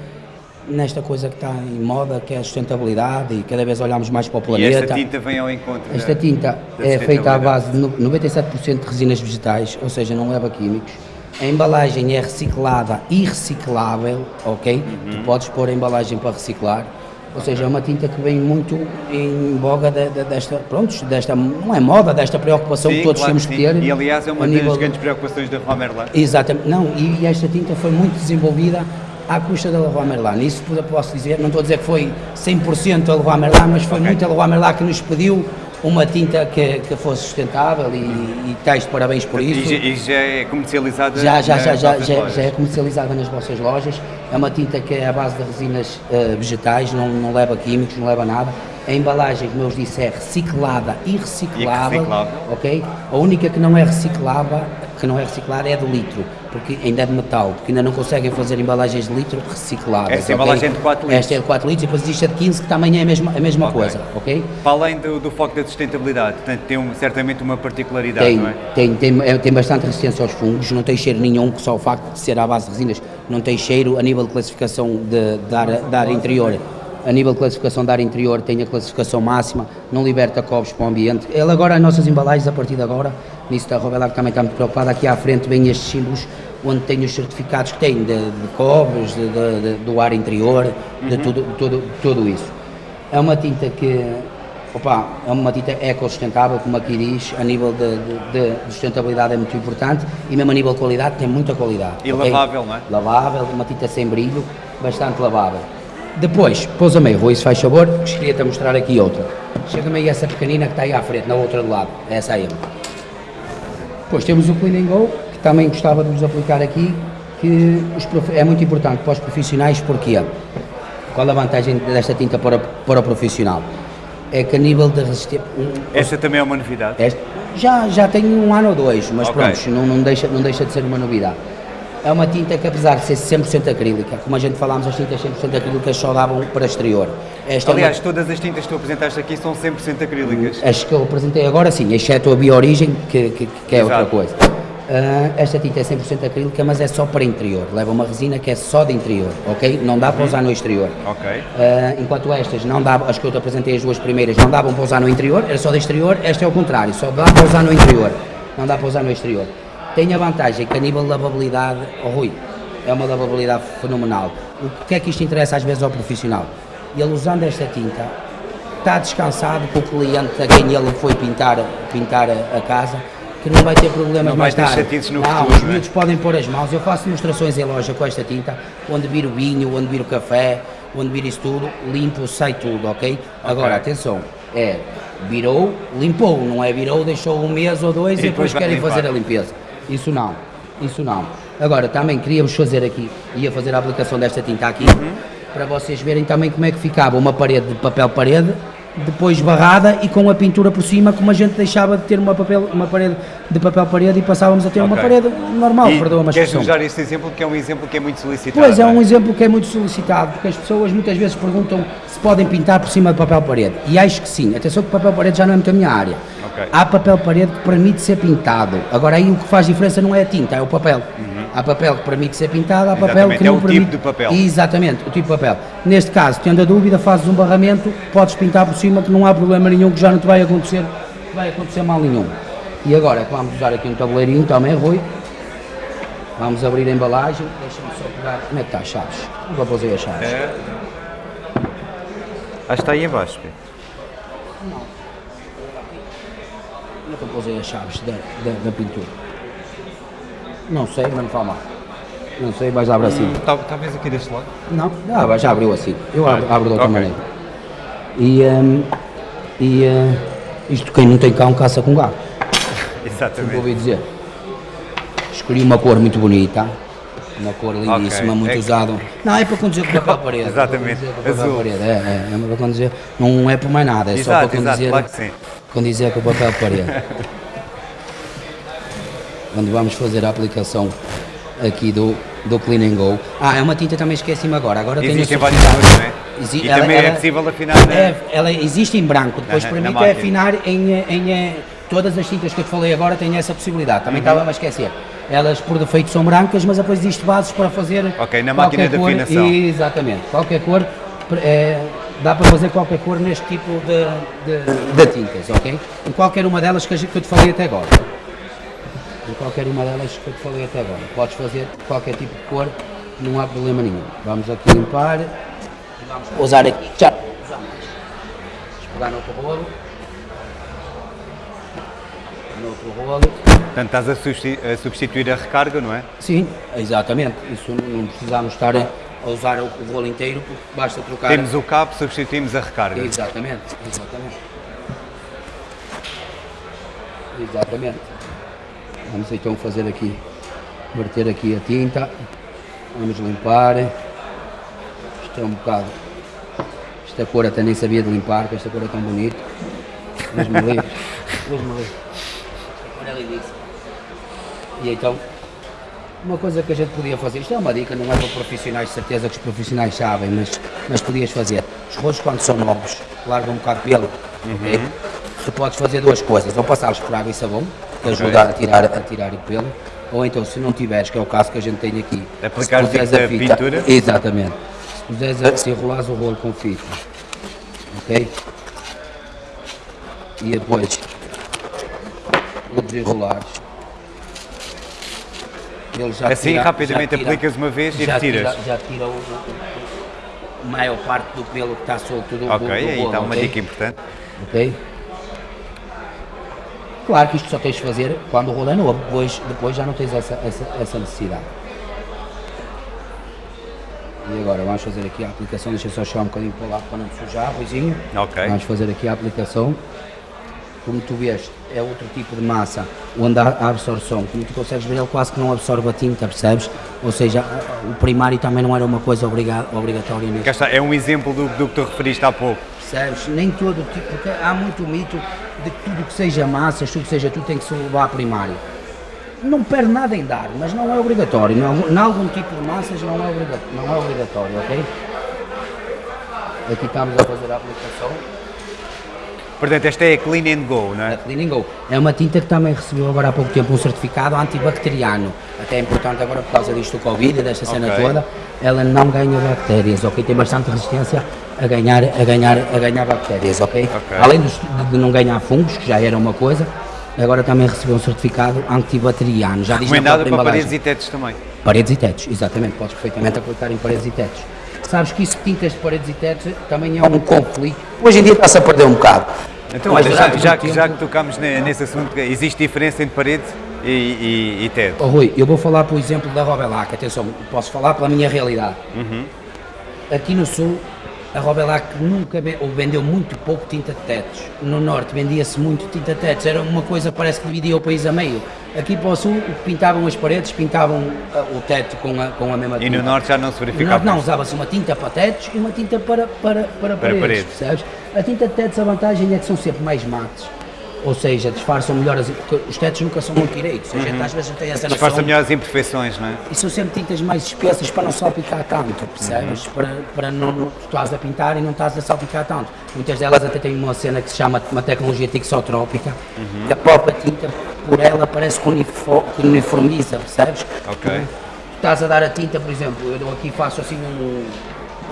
nesta coisa que está em moda, que é a sustentabilidade e cada vez olhamos mais para o E planeta. esta tinta vem ao encontro da- Esta tinta da é feita à base de no- 97% de resinas vegetais, ou seja, não leva químicos. A embalagem é reciclada e reciclável, ok? Uhum. Tu podes pôr a embalagem para reciclar. Ou seja, é uma tinta que vem muito em boga de- de- desta, pronto, desta, não é moda, desta preocupação que Sim, todos claro temos que que ter. E aliás é uma das nível- grandes preocupações da Romerlan. Exatamente, não, e, esta tinta foi muito desenvolvida à custa da Leroy Merlin. Isso posso dizer, não estou a dizer que foi 100% a Leroy Merlin, mas foi Ok. muito a Leroy Merlin que nos pediu uma tinta que, que fosse sustentável e, e de parabéns por E, isso. já- e já é comercializada Já, já, já, já, já, já é comercializada nas vossas lojas. É uma tinta que é à base de resinas eh, vegetais, não, não leva químicos, não leva nada. A embalagem, como eu vos disse, é reciclada e reciclável. E reciclável. ok? A única que não é reciclável, que não é reciclada é de litro, porque ainda é de metal, porque ainda não conseguem fazer embalagens de litro recicláveis. Esta ok? embalagem é de 4 litros. Esta é de 4 litros e depois existe a de 15 que também é a mesma, a mesma Ok. coisa, ok? Para além do, do foco da sustentabilidade, portanto, tem um- certamente uma particularidade, Tem, não é? tem, tem, é- tem bastante resistência aos fungos, não tem cheiro nenhum, que só o facto de ser à base de resinas não tem cheiro a nível de classificação de, de, ar, de ar interior. A nível de classificação de ar interior tem a classificação máxima, não liberta cobres para o ambiente. Ele agora, as nossas embalagens, a partir de agora, nisso da Robelac também está muito preocupada, aqui à frente vêm estes símbolos onde tem os certificados que tem de, de cobres, de- de- do ar interior, de tudo, tudo, tudo isso. É uma tinta que, opa, é uma tinta ecossustentável, como aqui diz, a nível de, de- de sustentabilidade é muito importante e mesmo a nível de qualidade tem muita qualidade. E ok? lavável, não é? Lavável, uma tinta sem brilho, bastante lavável. Depois, pousa-me aí, Rui, se faz favor, que queria-te a mostrar aqui outra. Chega-me aí essa pequenina que está aí à frente, na outra do lado, é essa aí. Depois temos o Clean and Go, que também gostava de vos aplicar aqui, que é muito importante para os profissionais, porquê? Qual a vantagem desta tinta para, o- para o profissional? é que a nível de resistência. Esta também é uma novidade? Este, já, já tem um ano ou dois, mas Ok. pronto, não, não, deixa, não deixa de ser uma novidade. É uma tinta que apesar de ser 100% acrílica, como a gente falámos, as tintas 100% acrílicas só davam para exterior. Esta Aliás, é uma, todas as tintas que tu apresentaste aqui são 100% acrílicas. as que eu apresentei agora sim, exceto a Biorigem, que, que, que é outra Exato. coisa. Ah, esta tinta é 100% acrílica, mas é só para interior. Leva uma resina que é só de interior, ok? Não dá para usar no exterior. Ok. Ah, enquanto estas não davam, as que eu te apresentei, as duas primeiras, não davam para usar no interior, era só de exterior, esta é o contrário, só dá para usar no interior, não dá para usar no exterior. Tem a vantagem que a nível de lavabilidade, oh Rui, é uma lavabilidade fenomenal. O que é que isto interessa às vezes ao profissional? Ele usando esta tinta, está descansado com o cliente a quem ele foi pintar, pintar a, a casa, que não vai ter problemas Não mais vai ter tarde. no não, futuro, os é? miúdos podem pôr as mãos. Eu faço demonstrações em loja com esta tinta, onde viro o vinho, onde viro o café, onde viro isso tudo, limpo, sai tudo, ok? Agora, atenção, é virou, limpou, não é virou, deixou um mês ou dois E e, depois depois querem limpar. fazer a limpeza. Isso não, isso não. Agora, também queríamos fazer aqui, ia fazer a aplicação desta tinta aqui, Uhum. para vocês verem também como é que ficava uma parede de papel parede, depois barrada e com a pintura por cima, como a gente deixava de ter uma, papel, uma parede de papel parede e passávamos a ter uma Ok. parede normal, e perdoa-me a queres usar este exemplo que é um exemplo que é muito solicitado? Pois é não um exemplo que é muito solicitado, porque as pessoas muitas vezes perguntam se podem pintar por cima de papel parede. E acho que sim. Atenção que papel parede já não é muito a minha área. Ok. Há papel parede que permite ser pintado. Agora aí o que faz diferença não é a tinta, é o papel. Há papel que permite ser pintado, há papel. Exatamente, que é não o tipo permite. de papel. Exatamente, o tipo de papel. Neste caso, tendo a dúvida, fazes um barramento, podes pintar por cima que não há problema nenhum, que já não te vai acontecer, vai acontecer mal nenhum. E agora que vamos usar aqui um tabuleirinho também, Rui. Vamos abrir a embalagem. Deixa-me só pegar. Como é que está as chaves? Nunca pousei as chaves. É. Acho que está aí em baixo. Pedro. Nunca pousei as chaves da, da, da pintura. Não sei, mas não fala mal. Não sei, mas abre assim. Tal- Talvez aqui deste lado. Não, ah, já abriu assim. Eu abro, abro de outra Ok. maneira. E, hum, e hum, isto quem não tem cão caça com gato. Exatamente. ouvi dizer. Escolhi uma cor muito bonita. Uma cor lindíssima, Ok, muito é que- usada. Não, é para conduzir parede. é para Exatamente, conduzir com papel azul. parede. É, é, é para conduzir. Não é por mais nada, é só Exato, para exato, conduzir, claro que sim. conduzir o papel parede. Onde vamos fazer a aplicação aqui do, do Clean and Go. Ah, é uma tinta também esqueci-me agora. Agora Existem várias cores, não é? Exi- E ela- também é ela- possível afinar na- É, ela existe em branco, depois na permite máquina. afinar em, em, todas as tintas que eu te falei agora têm essa possibilidade. Também Uhum. estava a esquecer. Elas por defeito são brancas, mas depois existe bases para fazer Ok, na qualquer máquina de cor. afinação. Exatamente, qualquer cor. eh, dá para fazer qualquer cor neste tipo de, de, de tintas, ok? Em qualquer uma delas que eu te falei até agora. Em qualquer uma delas que eu te falei até agora. Podes fazer qualquer tipo de cor, não há problema nenhum. Vamos aqui limpar. E vamos usar aqui. Já. Vamos pegar no outro rolo. No outro rolo. Portanto, estás a substi- a substituir a recarga, não é? Sim, exatamente. Isso não, precisamos estar a usar o, o rolo inteiro, porque basta trocar. Temos o cabo, substituímos a recarga. Exatamente, exatamente. Exatamente. Vamos então fazer aqui, verter aqui a tinta. Vamos limpar. Isto é um bocado. Esta cor até nem sabia de limpar, porque esta cor é tão bonita. Deus me livre. Deus me livre. Esta cor é lindíssima. E então, uma coisa que a gente podia fazer, isto é uma dica, não é para profissionais, de certeza que os profissionais sabem, mas, mas podias fazer. Os rolos quando são novos, largam um bocado de pelo, ok? Tu podes fazer duas coisas, ou passá-los por água e sabão, que ajuda a tirar, a tirar o pelo, ou então se não tiveres, que é o caso que a gente tem aqui, Aplicar se puseres tipo a fita, pintura? exatamente, se puseres a, se enrolares o rolo com fita, ok? E depois o desenrolares. Ele já Assim, tira- rapidamente tira- aplicas uma vez e já retiras. Tira, já tira o, o- maior parte do pelo que está solto do, do, Ok, do aí rolo, está uma ok? dica importante. Ok? Claro que isto só tens de fazer quando o rolo é novo, depois, depois já não tens essa, essa, essa necessidade. E agora vamos fazer aqui a aplicação, deixa eu só chegar um bocadinho para lá para não sujar, Ruizinho. Ok. Vamos fazer aqui a aplicação. Como tu vês, é outro tipo de massa, onde há absorção, como tu consegues ver, ele quase que não absorve a tinta, percebes? Ou seja, o primário também não era uma coisa obriga- obrigatória Cá está, é um exemplo do, do que tu referiste há pouco. Percebes? Nem todo tipo, porque há muito mito de que tudo que seja massas, tudo que seja tudo tem que se levar a primário. Não perde nada em dar, mas não é obrigatório. Em algum tipo de massas não é, obrigatório, não é obrigatório, ok? Aqui estamos a fazer a aplicação. Portanto, esta é a Clean and Go, não é? A Clean and Go. É uma tinta que também recebeu agora há pouco tempo um certificado antibacteriano. Até é importante agora por causa disto do Covid e desta cena Ok. toda. Ela não ganha bactérias, ok? Tem bastante resistência a ganhar, a ganhar, a ganhar bactérias, ok? Ok. Além dos- de, não ganhar fungos, que já era uma coisa, agora também recebeu um certificado antibacteriano. Já própria para embalagem. paredes e tetos também. Paredes e tetos, exatamente, podes perfeitamente aplicar em paredes e tetos. Sabes que isso de tintas de paredes e tetos também é um conflito. Hoje em dia está-se a perder um bocado. Então, Mas já, já, que, já que tempo- ne- nesse assunto, existe diferença entre parede e, e, e teto? Oh, Rui, eu vou falar por exemplo da Robelac, atenção, posso falar pela minha realidade. Uhum. Aqui no Sul, a Robelac nunca vendeu muito pouco tinta de tetos. No Norte vendia-se muito tinta de tetos, era uma coisa parece que dividia o país a meio. Aqui para o Sul pintavam as paredes, pintavam ah, o teto com a, com a mesma E tinta. no norte já não se No verificava Norte não, usava-se uma tinta para tetos e uma tinta para, para, para, paredes, paredes. percebes? A tinta de tetos, a vantagem é que são sempre mais mates. Ou seja, disfarçam melhor as, os tetos nunca são muito direitos. Gente às vezes não tem essa noção. Disfarça melhor as imperfeições, não é? E são sempre tintas mais espessas para não salpicar tanto, percebes? Uhum. Para, para não, não tu estás a pintar e não estás a salpicar tanto. Muitas delas até têm uma cena que se chama uma tecnologia tixotrópica, Uhum. que a própria tinta por ela parece que, unifo- que uniformiza, percebes? Ok. Tu estás a dar a tinta, por exemplo, eu dou aqui e faço assim um,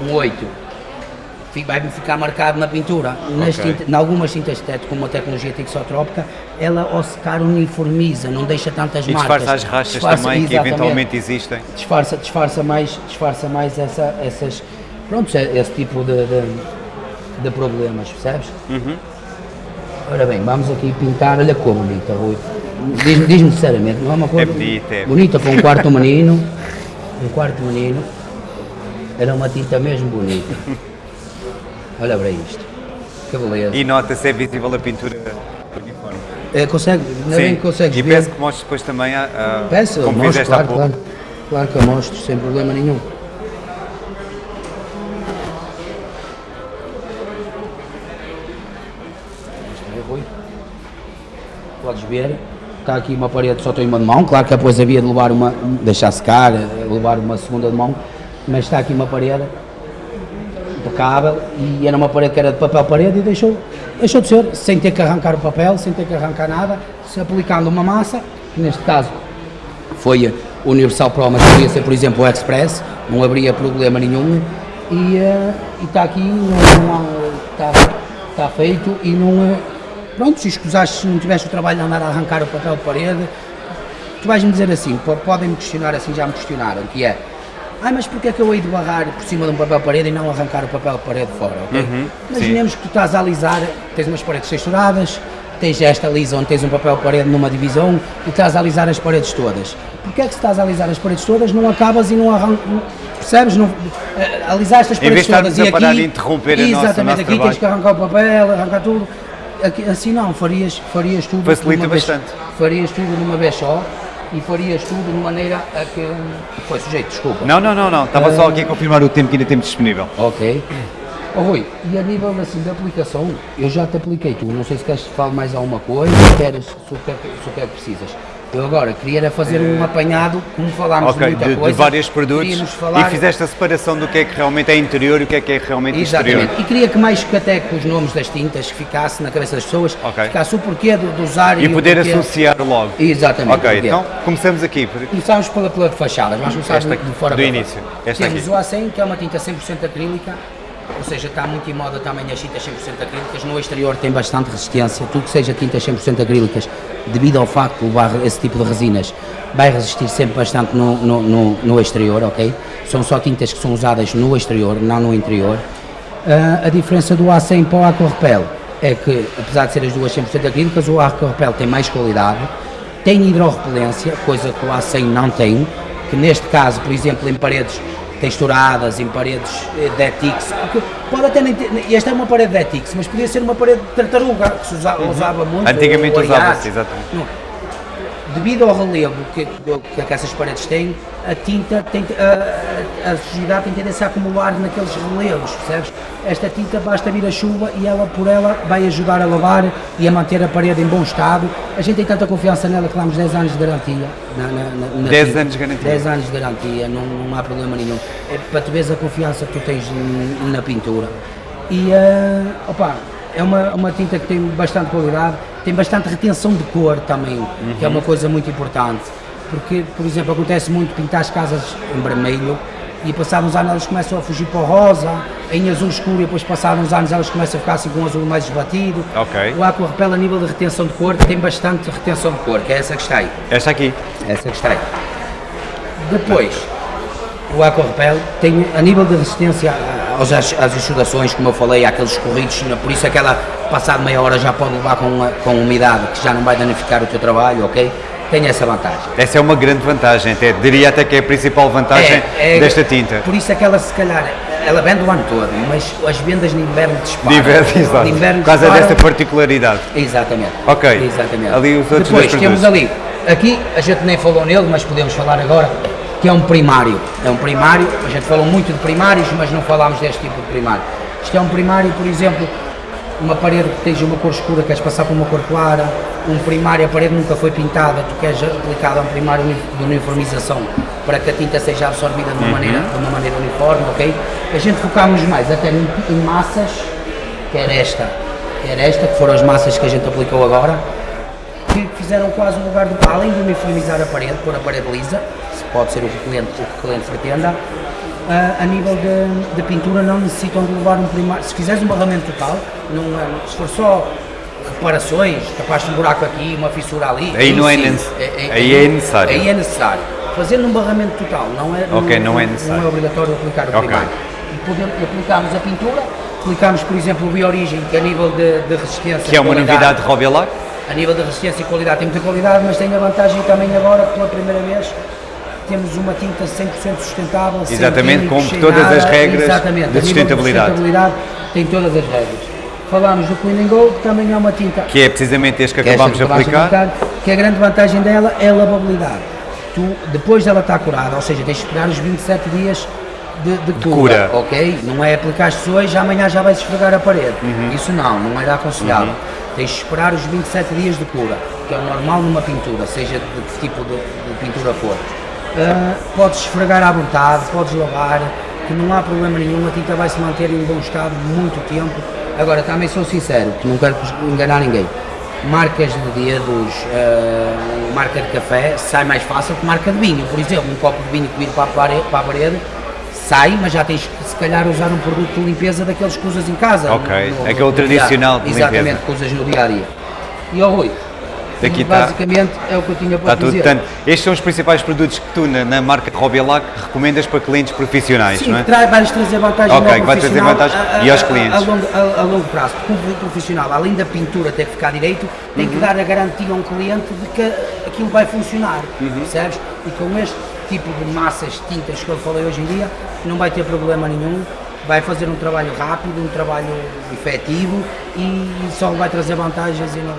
um 8. Vai-me ficar marcado na pintura. Nas Ok. tinta- em algumas tintas de teto, como a tecnologia tixotrópica, ela ao secar uniformiza, não deixa tantas E marcas. disfarça as rachas Disfarça- também, que eventualmente existem. disfarça, disfarça mais, disfarça mais essa, essas, pronto, esse tipo de, de, de problemas, percebes? Uhum. Ora bem, vamos aqui pintar, olha como bonita, Rui. Diz-me diz sinceramente, não é uma coisa bonita, é. bonita para um quarto menino, um quarto menino, era uma tinta mesmo bonita. Olha para isto, que beleza. E nota-se, é visível a pintura uniforme. É, consegue, ainda bem que consegues e ver. peço que mostres depois também, a, a, Peça, como mostro, fizeste claro, claro, claro que eu mostro, sem problema nenhum. Rui. Podes ver, está aqui uma parede só tem uma de mão, claro que depois havia de levar uma, deixar secar, eh, levar uma segunda de mão, mas está aqui uma parede impecável e era uma parede que era de papel parede e deixou, deixou de ser, sem ter que arrancar o papel, sem ter que arrancar nada, se aplicando uma massa, que neste caso foi o Universal Pro, mas podia ser, por exemplo, o Express, não haveria problema nenhum. E eh, está aqui, não há- está, está feito e não. eh, Pronto, se escusaste, se não tiveste o trabalho de andar a arrancar o papel de parede, tu vais-me dizer assim, po- podem-me questionar assim, já me questionaram, que é. Ai, mas porquê é que eu hei de barrar por cima de um papel de parede e não arrancar o papel de parede fora, ok? Imaginemos que tu estás a alisar, tens umas paredes texturadas, tens esta lisa onde tens um papel de parede numa divisão e estás a alisar as paredes todas. Porquê é que se estás a alisar as paredes todas não acabas e não arrancas, percebes? Não, eh, alisaste as Em vez paredes de todas estarmos e a parar aqui, e interromper a nossa- o exatamente, nosso aqui tens trabalho. que arrancar o papel, arrancar tudo. Aqui, assim não, farias, farias tudo Facilita de uma vez- bastante. farias tudo numa vez só e farias tudo de maneira a que. Foi sujeito, desculpa. Não, não, não, não. Estava só aqui a confirmar o tempo que ainda temos disponível. Ok. Oh, Rui, e a nível assim de aplicação, eu já te apliquei tu, não sei se queres que fale mais alguma coisa, se queres, se o que é que, se o que é que precisas. Eu agora queria era fazer um apanhado, como falámos de Ok, muita de, de coisa. vários produtos falar- e fizeste a separação do que é que realmente é interior e o que é que é realmente exterior. Exatamente. E queria que mais que até com os nomes das tintas que ficasse na cabeça das pessoas, Ok. ficasse o porquê de, de usar E o poder porquê. associar logo. Exatamente. Ok, porquê. então começamos aqui. Começamos pela, pela de fachadas, vamos começar Esta de, aqui, de fora do início. Esta Temos aqui. o A100, que é uma tinta 100% acrílica, ou seja, está muito em moda também as tintas 100% acrílicas. No exterior tem bastante resistência, tudo que seja tintas 100% acrílicas, devido ao facto de levar esse tipo de resinas, vai resistir sempre bastante no, no, no, no exterior, ok? São só tintas que são usadas no exterior, não no interior. Ah, a diferença do A100 para o Aquarepel é que, apesar de ser as duas 100% acrílicas, o Aquarepel tem mais qualidade, tem hidrorrepelência, coisa que o A100 não tem, que neste caso, por exemplo, em paredes texturadas, em paredes eh, de Etix, pode até nem ter, esta é uma parede de Etix, mas podia ser uma parede de tartaruga, que se usa- usava muito. Uhum. Antigamente usava-se, exatamente. Não. Devido ao relevo que, que, que essas paredes têm, a tinta tem, a, a, sujidade tem tendência a acumular naqueles relevos, percebes? Esta tinta basta vir a chuva e ela por ela vai ajudar a lavar e a manter a parede em bom estado. A gente tem tanta confiança nela que damos 10 anos de garantia. Na, na, na 10 tinta. anos de garantia? 10 anos de garantia, não, não há problema nenhum. É para tu veres a confiança que tu tens na pintura. E, uh, opa, é uma, uma tinta que tem bastante qualidade, tem bastante retenção de cor também, uhum. que é uma coisa muito importante. Porque, por exemplo, acontece muito pintar as casas em vermelho e passados uns anos elas começam a fugir para o rosa, em azul escuro e depois passados uns anos elas começam a ficar assim com um azul mais esbatido. Okay. O Aqua Repel a nível de retenção de cor tem bastante retenção de cor, que é essa que está aí. Esta aqui? Essa que está aí. Depois, o Aqua Repel tem a nível de resistência às, às exudações, como eu falei, àqueles corridos, por isso aquela passado meia hora já pode levar com, com umidade, que já não vai danificar o teu trabalho, ok? Tem essa vantagem. Essa é uma grande vantagem, até, diria até que é a principal vantagem é, é, desta tinta. Por isso é que ela se calhar, ela vende o ano todo, mas as vendas de inverno disparam. De inverno, exato. De inverno Por causa disparam. desta particularidade. Exatamente. Ok. Exatamente. Ali os outros Depois temos ali, aqui a gente nem falou nele, mas podemos falar agora, que é um primário. É um primário, a gente falou muito de primários, mas não falámos deste tipo de primário. Isto é um primário, por exemplo, uma parede que esteja uma cor escura, queres passar por uma cor clara, um primário, a parede nunca foi pintada, tu queres aplicar um primário de uniformização para que a tinta seja absorvida de uma, uhum. maneira, de uma maneira uniforme, ok? A gente focámos mais até em, em massas, quer esta, quer esta, que foram as massas que a gente aplicou agora, que fizeram quase o lugar do além de uniformizar a parede, pôr a parede lisa, pode ser o que o cliente, o que o cliente pretenda, a, a nível de, de, pintura não necessitam de levar um primário. Se fizeres um barramento total, não, se for só reparações, capaz de um buraco aqui, uma fissura ali. Aí não é, necessário. É, é, aí é necessário. Aí é necessário. Fazendo um barramento total, não é, okay, não, não, é necessário. não é obrigatório aplicar o okay. primário. E podemos, aplicamos a pintura, aplicamos, por exemplo, o Biorigem, que a nível de, de resistência. Que é uma novidade de Robialac? A nível de resistência e qualidade tem muita qualidade, mas tem a vantagem também agora, pela primeira vez, temos uma tinta 100% sustentável. Exatamente, com todas nada, as regras exatamente, de sustentabilidade. de sustentabilidade. Tem todas as regras. Falámos do Clean and Go, que também é uma tinta. Que é precisamente este que, que acabámos de aplicar. aplicar. Que a grande vantagem dela é a lavabilidade. Tu, depois dela estar curada, ou seja, tens de esperar os 27 dias de, de, de cura, cura, ok? Não é aplicar hoje, amanhã já vais esfregar a parede. Uhum. Isso não, não era aconselhável. Uhum. Tens de esperar os 27 dias de cura, que é o normal numa pintura, seja de que tipo de, de pintura for. Uh, podes esfregar à vontade, podes lavar, que não há problema nenhum, a tinta vai se manter em bom estado muito tempo. Agora, também sou sincero, que não quero enganar ninguém. Marcas de dedos, uh, marca de café, sai mais fácil que marca de vinho. Por exemplo, um copo de vinho que vir para a parede, para a parede sai, mas já tens que se calhar usar um produto de limpeza daqueles que usas em casa. Ok, no, no, aquele no tradicional de Exatamente, que usas no dia a dia. E ao Rui, Tá- basicamente é o que eu tinha para está dizer. Tudo, estes são os principais produtos que tu, na, na marca Robielac, recomendas para clientes profissionais, Sim, não é? Sim, vais trazer vantagem Ok, vai trazer vantagem a, a, e aos clientes. A, longo, a, longo, prazo, porque um profissional, além da pintura ter que ficar direito, tem uhum. que dar a garantia a um cliente de que aquilo vai funcionar, uhum. percebes? E com este tipo de massas, tintas que eu falei hoje em dia, não vai ter problema nenhum, vai fazer um trabalho rápido, um trabalho efetivo e só vai trazer vantagens e não,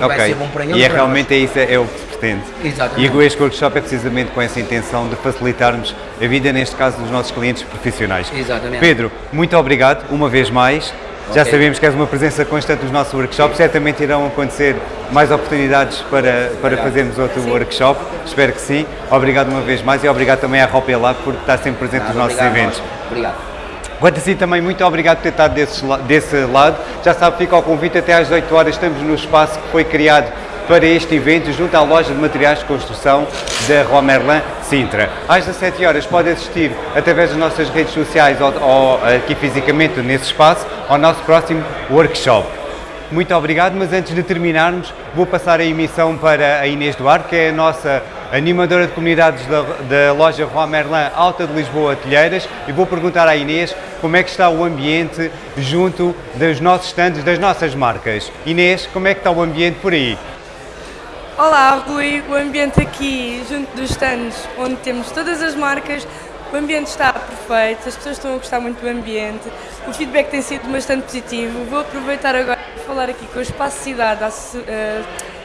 e okay. vai ser bom para. E é realmente é isso, é o que se pretende. Exatamente. E este workshop é precisamente com essa intenção de facilitarmos a vida, neste caso, dos nossos clientes profissionais. Exatamente. Pedro, muito obrigado uma vez mais. Já okay. sabemos que és uma presença constante nos nossos workshops, certamente irão acontecer mais oportunidades para, para fazermos outro sim. workshop, espero que sim. Obrigado uma vez mais e obrigado também à Ropa Lab por estar sempre presente Nada, nos nossos eventos. Obrigado. Assim também, muito obrigado por ter estado desse, desse lado. Já sabe, fica ao convite até às 18 horas, estamos no espaço que foi criado para este evento junto à loja de materiais de construção da Rua Merlin Sintra. Às 17 horas pode assistir através das nossas redes sociais ou, ou aqui fisicamente nesse espaço ao nosso próximo workshop. Muito obrigado, mas antes de terminarmos vou passar a emissão para a Inês Duarte, que é a nossa animadora de comunidades da, da loja Rua Merlin Alta de Lisboa Telheiras e vou perguntar à Inês como é que está o ambiente junto dos nossos stands, das nossas marcas. Inês, como é que está o ambiente por aí? Olá Rui, o ambiente aqui junto dos stands onde temos todas as marcas, o ambiente está perfeito, as pessoas estão a gostar muito do ambiente, o feedback tem sido bastante positivo. Vou aproveitar agora para falar aqui com o Espaço Cidade, a,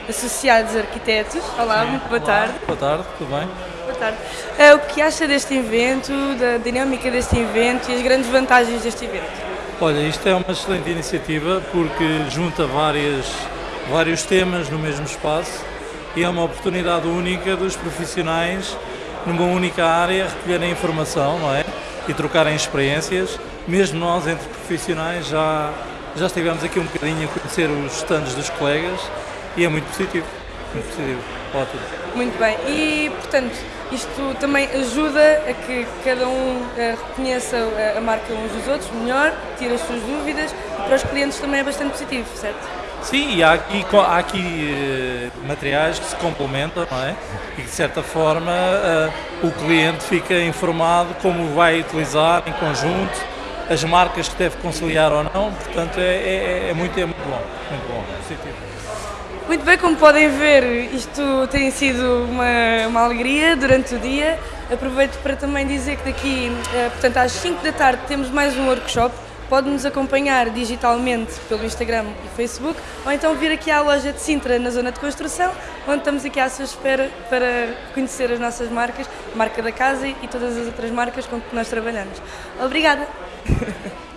Associados Arquitetos. Olá, muito boa Olá, tarde. Boa tarde, tudo bem? Boa tarde. Eh, o que acha deste evento, da dinâmica deste evento e as grandes vantagens deste evento? Olha, isto é uma excelente iniciativa porque junta várias, vários temas no mesmo espaço e é uma oportunidade única dos profissionais numa única área recolherem informação, não é? E trocarem experiências. Mesmo nós, entre profissionais, já, já estivemos aqui um bocadinho a conhecer os stands dos colegas e é muito positivo. Muito positivo. Ótimo. Muito bem. E, portanto, isto também ajuda a que cada um eh, reconheça a, a marca uns dos outros melhor, tire as suas dúvidas e para os clientes também é bastante positivo, certo? Sim, e há aqui, há aqui eh, materiais que se complementam, não é? E de certa forma eh, o cliente fica informado como vai utilizar em conjunto, as marcas que deve conciliar ou não, portanto é, é- é muito, é muito bom, muito bom, positivo. Muito bem, como podem ver, isto tem sido uma, uma alegria durante o dia. Aproveito para também dizer que daqui, eh, portanto, às 5 da tarde temos mais um workshop. Pode-nos acompanhar digitalmente pelo Instagram e Facebook, ou então vir aqui à loja de Sintra, na zona de construção, onde estamos aqui à sua espera para conhecer as nossas marcas, a marca da casa e todas as outras marcas com que nós trabalhamos. Obrigada!